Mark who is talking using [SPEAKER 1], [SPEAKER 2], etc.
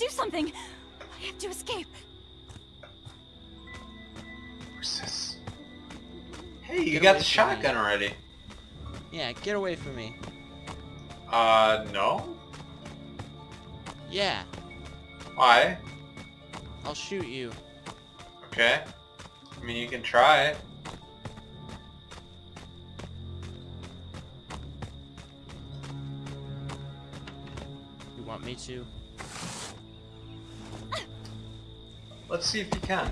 [SPEAKER 1] do something. I have to escape.
[SPEAKER 2] Where's? Hey, you
[SPEAKER 3] Get
[SPEAKER 2] got the
[SPEAKER 3] from
[SPEAKER 2] shotgun already.
[SPEAKER 3] Yeah, get away from me.
[SPEAKER 2] Uh, no?
[SPEAKER 3] Yeah,
[SPEAKER 2] Why?
[SPEAKER 3] I'll shoot you.
[SPEAKER 2] Okay. I mean, you can try. It.
[SPEAKER 3] You want me to?
[SPEAKER 2] Let's see if you can.